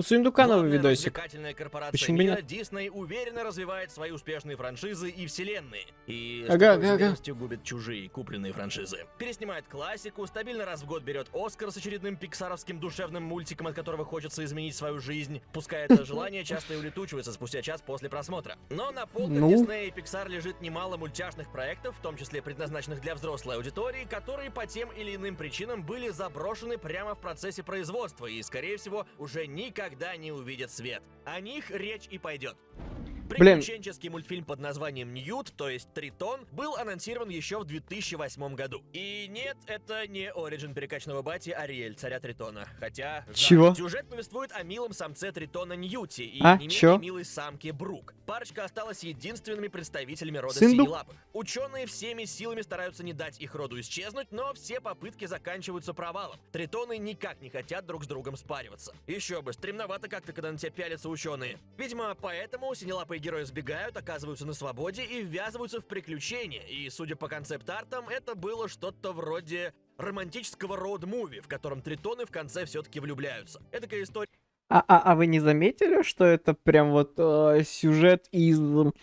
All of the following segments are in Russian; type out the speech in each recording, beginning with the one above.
У Сундука новый Главная видосик. Почему мира, нет? Дисней уверенно развивает свои успешные франшизы и вселенные. И Ага, ага, ага. губит чужие купленные франшизы. Переснимает классику, стабильно раз в год берет Оскар с очередным пиксаровским душевным мультиком, от которого хочется изменить свою жизнь. Пускай это желание часто и улетучивается спустя час после просмотра. Но на полках Ну? Диснея и Pixar лежит немало мультяшных проектов, в том числе предназначенных для взрослой аудитории, которые по тем или иным причинам были заброшены прямо в процессе производства и, скорее всего, уже никогда не увидят свет. О них речь и пойдет. Блин. Приключенческий мультфильм под названием Ньют, то есть Тритон, был анонсирован еще в 2008 году. И нет, это не оригин перекачанного бати Ариэль, царя Тритона. Хотя... Чего? Сюжет повествует о милом самце Тритона Ньюти и А, не менее милой самке Брук. Парочка осталась единственными представителями рода синелапых. Ученые всеми силами стараются не дать их роду исчезнуть, но все попытки заканчиваются провалом. Тритоны никак не хотят друг с другом спариваться. Еще бы, стремновато как-то, когда на тебя пялятся ученые. Видимо, поэтому синелапые герои сбегают, оказываются на свободе и ввязываются в приключения. И, судя по концепт-артам, это было что-то вроде романтического роуд-муви, в котором тритоны в конце все-таки влюбляются. Эдакая история А, а, а вы не заметили, что это прям вот э, сюжет из м,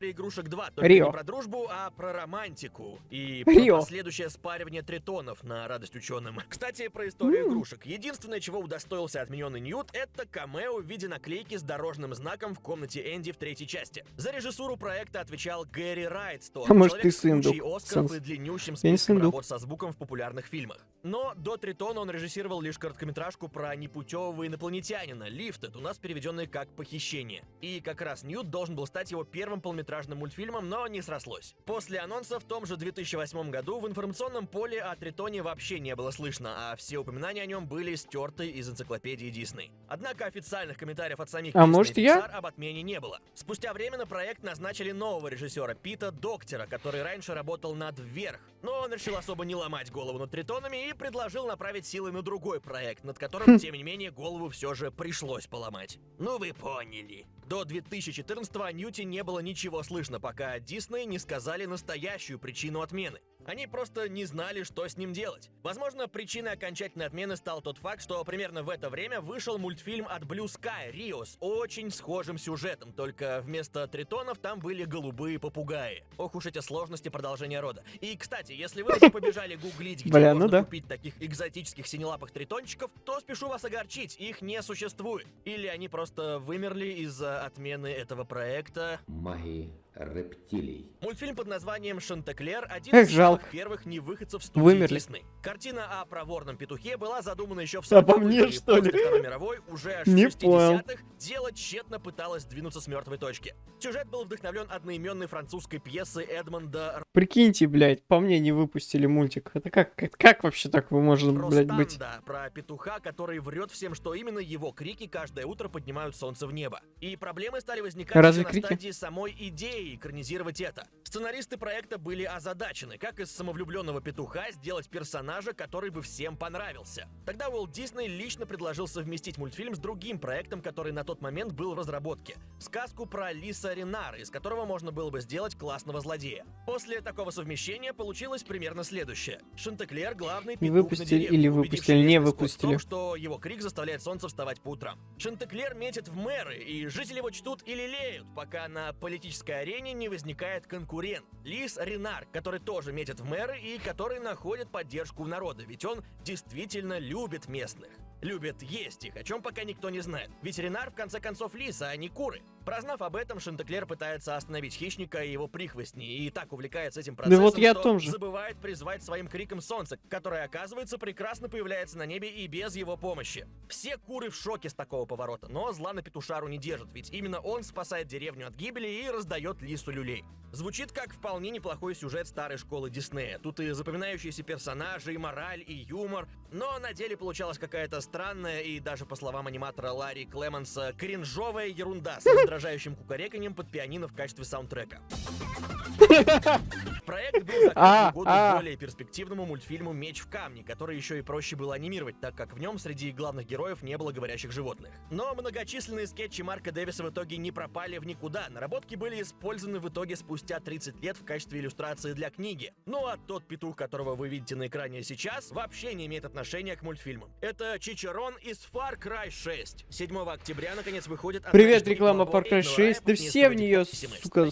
Рио-де-Жанейро? игрушек 2, только Рио. не про дружбу, а про романтику. И Рио. про последующее спаривание тритонов на радость ученым. Кстати, про историю М. игрушек. Единственное, чего удостоился отмененный Ньют, это камео в виде наклейки с дорожным знаком в комнате Энди в третьей части. За режиссуру проекта отвечал Гэри Райтстон, А может, человек ты с кучей Сындук? Оскаров Сэнс. и длиннющим списком работ со звуком в популярных фильмах. Но до Тритона он режиссировал лишь короткометражку про непутевого инопланетянина, Лифтед, у нас переведенный как «Похищение». И как раз Ньют должен был стать его первым полнометражным мультфильмом, но не срослось. После анонса в том же 2008 году в информационном поле о Тритоне вообще не было слышно, а все упоминания о нем были стерты из энциклопедии Дисней. Однако официальных комментариев от самих А Disney может, и я? Об отмене не было. Спустя время на проект назначили нового режиссера Пита Доктера, который раньше работал над «Вверх». Но он решил особо не ломать голову над Тритонами и предложил направить силы на другой проект, над которым, тем не менее, голову все же пришлось поломать. Ну вы поняли. До 2014-го о Ньюте не было ничего слышно, пока Дисней не сказали настоящую причину отмены. Они просто не знали, что с ним делать. Возможно, причиной окончательной отмены стал тот факт, что примерно в это время вышел мультфильм от Blue Sky Rio с очень схожим сюжетом, только вместо тритонов там были голубые попугаи. Ох уж эти сложности продолжения рода. И, кстати, если вы уже побежали гуглить, где Бля, ну можно да. купить таких экзотических синелапых тритончиков, то спешу вас огорчить, их не существует. Или они просто вымерли из-за отмены этого проекта. магии рептилий. Мультфильм под названием «Шантеклер» — один Эх, из жалко. первых невыходцев студии Вымерли. Дисней. Картина о проворном петухе была задумана еще в А по 40-х, мне, что ли? Второй мировой, уже аж Не понял. 60-х, дело тщетно пыталось двинуться с мертвой точки. Сюжет был вдохновлен одноименной французской пьесой Эдмонда Прикиньте, блядь, по мне не выпустили мультик. Это как, как, как вообще так вы может, блядь, быть? Ростанда, про петуха, который врет всем, что именно его крики каждое утро поднимают солнце в небо. И проблемы стали возникать Разве на крики? стадии самой идеи экранизировать это. Сценаристы проекта были озадачены, как из самовлюбленного петуха сделать персонажа, который бы всем понравился. Тогда Уолт Дисней лично предложил совместить мультфильм с другим проектом, который на тот момент был в разработке. Сказку про Лиса Ренара, из которого можно было бы сделать классного злодея. После такого совмещения получилось примерно следующее. Шантеклер — главный петух на выпустили деревне, или выпустили, не выпустили. том, что его крик заставляет солнце вставать по утрам. Шантеклер метит в мэры, и жители его чтут и лелеют, пока на политической арене не возникает конкурент. Лис Ренар, который тоже метит в мэры и который находит поддержку у народа, ведь он действительно любит местных. Любит есть их, о чем пока никто не знает. Ведь Ренар в конце концов лиса, а не куры. Прознав об этом, Шантеклер пытается остановить хищника и его прихвостни, и так увлекается этим процессом, вот я о что том же. забывает призвать своим криком солнце, которое, оказывается, прекрасно появляется на небе и без его помощи. Все куры в шоке с такого поворота, но зла на петушару не держит, ведь именно он спасает деревню от гибели и раздает лису люлей. Звучит как вполне неплохой сюжет старой школы Диснея. Тут и запоминающиеся персонажи, и мораль, и юмор. Но на деле получалась какая-то странная и даже, по словам аниматора Ларри Клеманса, кринжовая ерунда с угрожающим кукареканьем под пианино в качестве саундтрека. Проект был закрыт А, в угоду а. более перспективному мультфильму «Меч в камне», который еще и проще было анимировать, так как в нем среди главных героев не было говорящих животных. Но многочисленные скетчи Марка Дэвиса в итоге не пропали в никуда. Наработки были использованы в итоге спустя 30 лет в качестве иллюстрации для книги. Ну а тот петух, которого вы видите на экране сейчас, вообще не имеет отношения к мультфильмам. Это Чичерон из Far Cry 6. 7 октября, наконец, выходит... Привет, реклама Far Эйдена 6. Да все в не неё, стоит сука.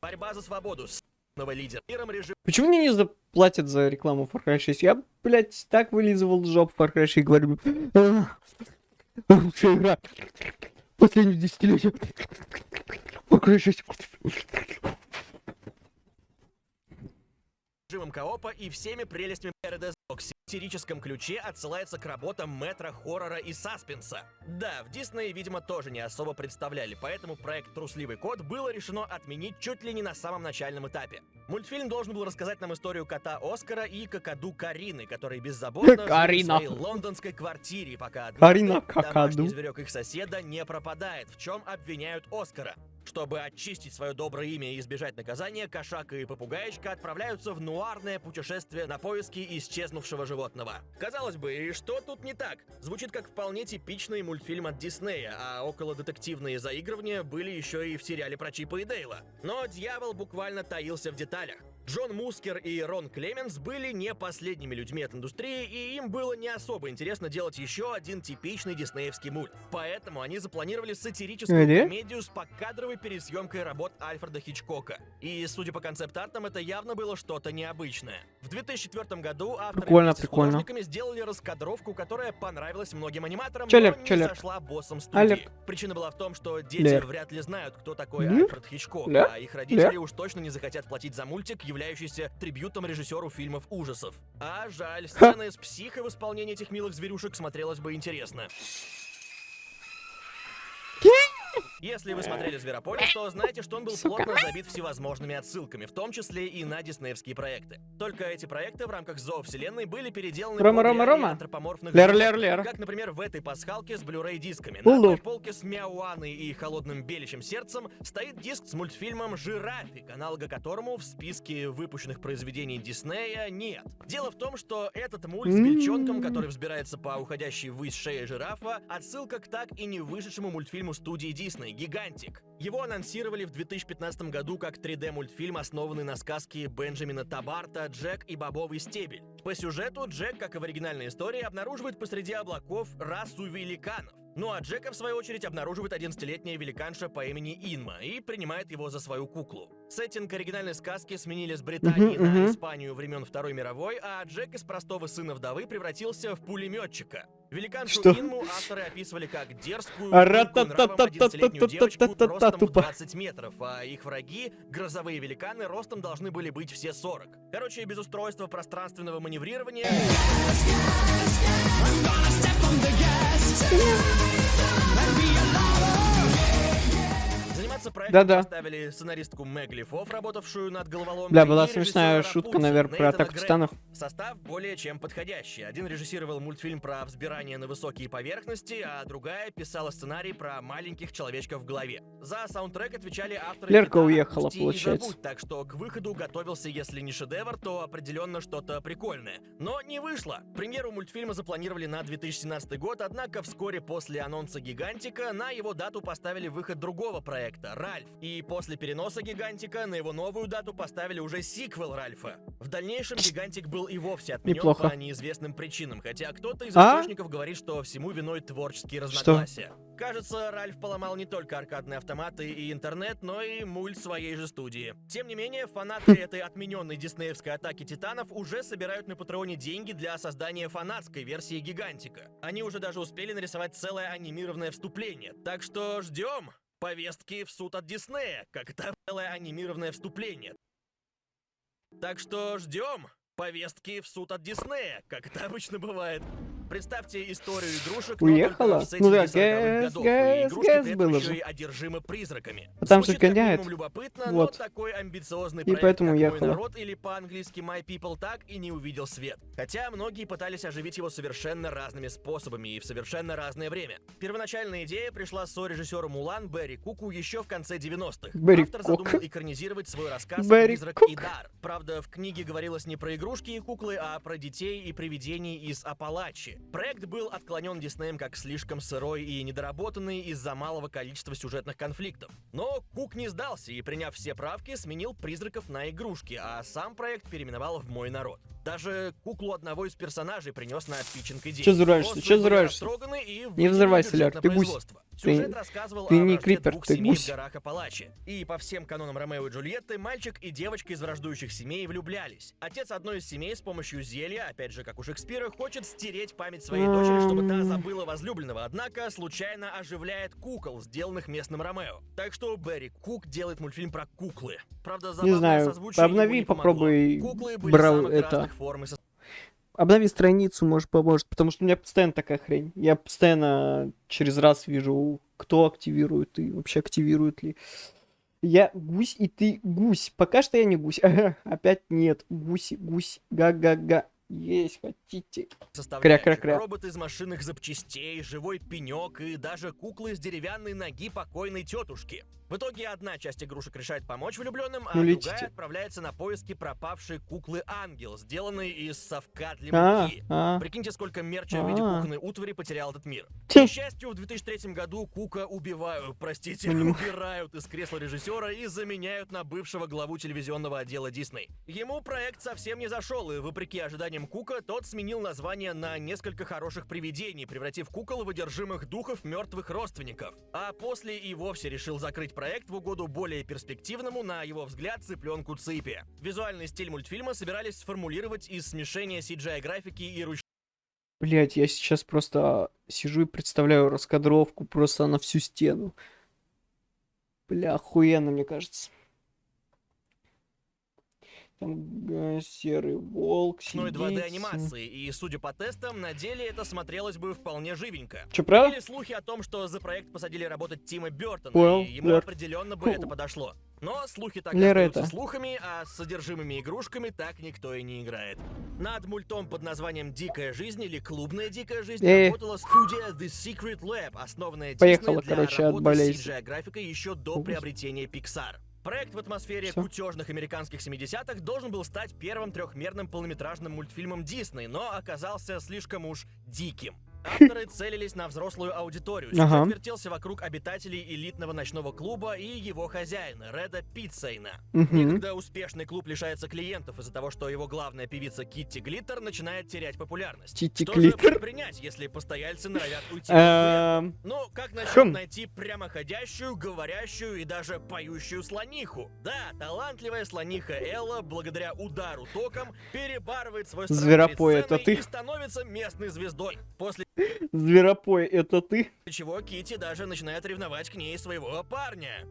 Борьба за свободу с лидера. Почему мне не заплатят за рекламу Far Cry 6? Я, блядь, так вылизывал жоп Far Cry 6 и говорю, «А, лучшая игра последних десятилетий. Far Cry 6. режимом коопа и всеми прелестями Paradise Сатирическом ключе отсылается к работам метра хоррора и саспенса. Да, в Дисней, видимо, тоже не особо представляли, поэтому проект «Трусливый кот» было решено отменить чуть ли не на самом начальном этапе. Мультфильм должен был рассказать нам историю кота Оскара и какаду Карины, которые беззаботно жили в Карина. своей лондонской квартире, пока однажды Карина домашний зверек их соседа не пропадает, в чем обвиняют Оскара. Чтобы очистить свое доброе имя и избежать наказания, кошак и попугаечка отправляются в нуарное путешествие на поиски исчезнувшего животного. Казалось бы, и что тут не так? Звучит как вполне типичный мультфильм от Диснея, а около детективные заигрывания были еще и в сериале про Чипа и Дейла. Но дьявол буквально таился в деталях. Джон Мускер и Рон Клеменс были не последними людьми от индустрии, и им было не особо интересно делать еще один типичный диснеевский мульт. Поэтому они запланировали сатирическую Где? комедию с покадровой пересъемкой работ Альфреда Хичкока. И, судя по концепт-артам, это явно было что-то необычное. В 2004 году авторы Прикольно, вместе с прикольно. художниками сделали раскадровку, которая понравилась многим аниматорам, Лер, но не сошла боссом студии. Алек. Причина была в том, что дети Лер. вряд ли знают, кто такой Лер? Альфред Хичкок, Лер? а их родители Лер? уж точно не захотят платить за мультик, являющийся трибютом режиссеру фильмов ужасов. А жаль, сцена из психа в исполнении этих милых зверюшек смотрелась бы интересно. Если вы смотрели «Зверополис», то знаете, что он был Сука. плотно забит всевозможными отсылками, в том числе и на диснеевские проекты. Только эти проекты в рамках зоовселенной были переделаны Рома, Рома, Рома. антропоморфных Лер, лер, лер. Как, например, в этой пасхалке с Blu-ray дисками. Улу. На одной полке с Мяуаной и Холодным беличьим сердцем стоит диск с мультфильмом «Жирафик», аналога которому в списке выпущенных произведений Диснея нет. Дело в том, что этот мульт с бельчонком, который взбирается по уходящей ввысь шее жирафа, отсылка к так и не вышедшему мультфильму студии Дисней «Гигантик». Его анонсировали в 2015 году как 3D-мультфильм, основанный на сказке Бенджамина Табарта «Джек и бобовый стебель». По сюжету Джек, как и в оригинальной истории, обнаруживает посреди облаков расу великанов. Ну а Джека, в свою очередь, обнаруживает 11-летняя великанша по имени Инма и принимает его за свою куклу. Сеттинг оригинальной сказки сменили с Британии uh-huh, uh-huh. на Испанию времен Второй мировой, а Джек из простого сына вдовы превратился в пулеметчика. Великаншу Что? Инму авторы описывали как дерзкую, нравом девочку ростом 20 метров, а их враги, грозовые великаны, ростом должны были быть все 40. Короче, без устройства пространственного маневрирования... Yeah. Заниматься проектом Да-да. поставили сценаристку Мэг Лифов, работавшую над головоломкой. Бля, была смешная шутка, наверное, про атаку титанов. Состав более чем подходящий. Один режиссировал мультфильм про взбирание на высокие поверхности, а другая писала сценарий про маленьких человечков в голове. За саундтрек отвечали авторы Лерка «Кита уехала, «Отпусти и получается. забудь», так что к выходу готовился, если не шедевр, то определенно что-то прикольное. Но не вышло. Премьеру мультфильма запланировали на 2017 год, однако вскоре после анонса «Гигантика» на его дату поставили выход другого проекта «Ральф». И после переноса «Гигантика» на его новую дату поставили уже сиквел «Ральфа». В дальнейшем «Гигантик» был и вовсе отменен Неплохо. по неизвестным причинам, хотя кто-то из А? источников говорит, что всему виной творческие разногласия. Кажется, Ральф поломал не только аркадные автоматы и интернет, но и мульт своей же студии. Тем не менее, фанаты этой отмененной диснеевской атаки титанов уже собирают на Патреоне деньги для создания фанатской версии Гигантика. Они уже даже успели нарисовать целое анимированное вступление, так что ждем повестки в суд от Диснея, как это целое анимированное вступление. Так что ждем повестки в суд от Диснея, как это обычно бывает. Представьте историю игрушек, Уехала? Ну да, сеттинге 40-х гэс, гэс, гэс было же. одержимы призраками. А там же любопытно, Вот. но такой амбициозный И проект, поэтому как «Мой уехала. народ» или по-английски «My People» так и не увидел свет. Хотя многие пытались оживить его совершенно разными способами и в совершенно разное время. Первоначальная идея пришла сорежиссеру Мулан Берри Куку еще в конце 90-х. Берри Автор Кук. задумал экранизировать свой рассказ Берри «Призрак Кук. и дар». Правда, в книге говорилось не про игрушки и куклы, а про детей и привидений из Апалачи. Проект был отклонен Диснеем как слишком сырой и недоработанный из-за малого количества сюжетных конфликтов. Но Кук не сдался и, приняв все правки, сменил призраков на игрушки, а сам проект переименовал в «Мой народ». Даже куклу одного из персонажей принес на питчинг идеи. Чё взрываешься? Были взрываешься? Не взрывайся, Ляр, ты гусь. Сюжет рассказывал ты о не крипер, двух ты семей гусь. в горах Апалачи. И по всем канонам Ромео и Джульетты, мальчик и девочка из враждующих семей влюблялись. Отец одной из семей с помощью зелья, опять же, как у Шекспира, хочет стереть память своей дочери, чтобы та забыла возлюбленного, однако случайно оживляет кукол, сделанных местным Ромео. Так что Берри Кук делает мультфильм про куклы. Правда, Не забавное знаю, созвучие ему обнови, не помогло. попробуй Куклы были брал самых это. разных форм и со- Обнови страницу, может, поможет, потому что у меня постоянно такая хрень. Я постоянно через раз вижу, кто активирует и вообще активирует ли. Я гусь, и ты гусь. Пока что я не гусь. Опять нет. Гуси, гусь, га-га-га. Есть, хотите. составляющих. Кря-кря-кря. Робот из машинных запчастей, живой пенек и даже куклы с деревянной ноги покойной тетушки. В итоге одна часть игрушек решает помочь влюбленным, а Ну, другая отправляется на поиски пропавшей куклы Ангел, сделанной из совка для А, муки. а. Прикиньте, сколько мерча в виде А. кухонной утвари потерял этот мир. К Ть. несчастью, в 2003 году Кука убивают, простите, убирают из кресла режиссера и заменяют на бывшего главу телевизионного отдела Дисней. Ему проект совсем не зашел, и вопреки ожиданиям Кука, тот сменил название на несколько хороших привидений, превратив кукол в одержимых духов мертвых родственников. А после и вовсе решил закрыть проект в угоду более перспективному, на его взгляд, цыпленку Ципи. Визуальный стиль мультфильма собирались сформулировать из смешения CGI-графики и ручной Блять, я сейчас просто сижу и представляю раскадровку просто на всю стену. Бля, охуенно, мне кажется. Там э, серый волк ручной сидит. 2D анимации, и, судя по тестам, на деле это смотрелось бы вполне живенько. Чё, правда? Были слухи о том, что за проект посадили работать Тима Бертона, Понял, и ему Лер. определенно бы это подошло. Но слухи так и Лера остаются это. слухами, а с содержимыми игрушками так никто и не играет. Над мультом под названием «Дикая жизнь» или «Клубная дикая жизнь» Э. работала студия The Secret Lab, основанная Поехала, Disney для короче, от работы с CGI-графикой еще до приобретения Pixar. Проект в атмосфере Всё. кутежных американских 70-х должен был стать первым трехмерным полнометражным мультфильмом Дисней, но оказался слишком уж диким. Авторы целились на взрослую аудиторию. Сюжет Ага. вертелся вокруг обитателей элитного ночного клуба и его хозяина, Реда Питцейна. Мгм. Некогда успешный клуб лишается клиентов из-за того, что его главная певица Китти Глиттер начинает терять популярность. Тити Что же Глиттер? предпринять, если постояльцы норовят уйти? Эм, Ну, как насчет Хм. найти прямоходящую, говорящую и даже поющую слониху? Да, талантливая слониха Элла, благодаря удару током, перебарывает свой страх Зверопой, это ты? и становится местной звездой. После Зверопой, это ты? чего Кити даже начинает ревновать к ней своего парня.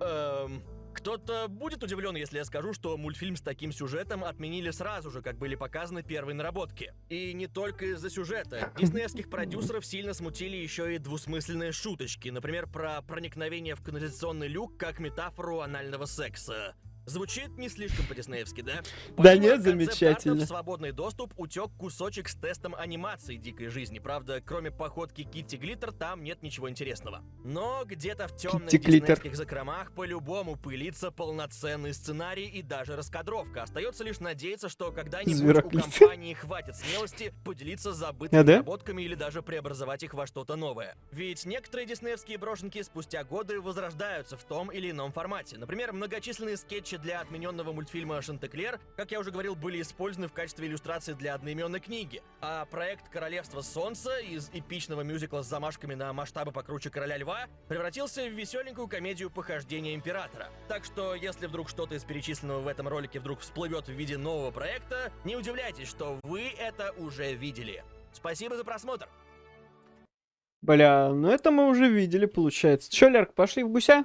Эм... Кто-то будет удивлен, если я скажу, что мультфильм с таким сюжетом отменили сразу же, как были показаны первые наработки. И не только из-за сюжета. Диснеевских продюсеров сильно смутили еще и двусмысленные шуточки, например, про проникновение в канализационный люк как метафору анального секса. Звучит не слишком по-диснеевски, да? Да Помимо нет, концепт-артов замечательно. В свободный доступ утек кусочек с тестом анимации дикой жизни. Правда, кроме походки Китти Глиттер, там нет ничего интересного. Но где-то в темных диснеевских закромах по-любому пылится полноценный сценарий и даже раскадровка. Остается лишь надеяться, что когда-нибудь у компании хватит смелости поделиться забытыми А, да? наработками или даже преобразовать их во что-то новое. Ведь некоторые диснеевские брошенки спустя годы возрождаются в том или ином формате. Например, многочисленные скетчи для отмененного мультфильма «Шантеклер», как я уже говорил, были использованы в качестве иллюстрации для одноименной книги. А проект «Королевство солнца» из эпичного мюзикла с замашками на масштабы покруче «Короля льва» превратился в веселенькую комедию похождения императора. Так что, если вдруг что-то из перечисленного в этом ролике вдруг всплывет в виде нового проекта, не удивляйтесь, что вы это уже видели. Спасибо за просмотр! Бля, ну это мы уже видели, получается. Чё, Лерк, пошли в гуся?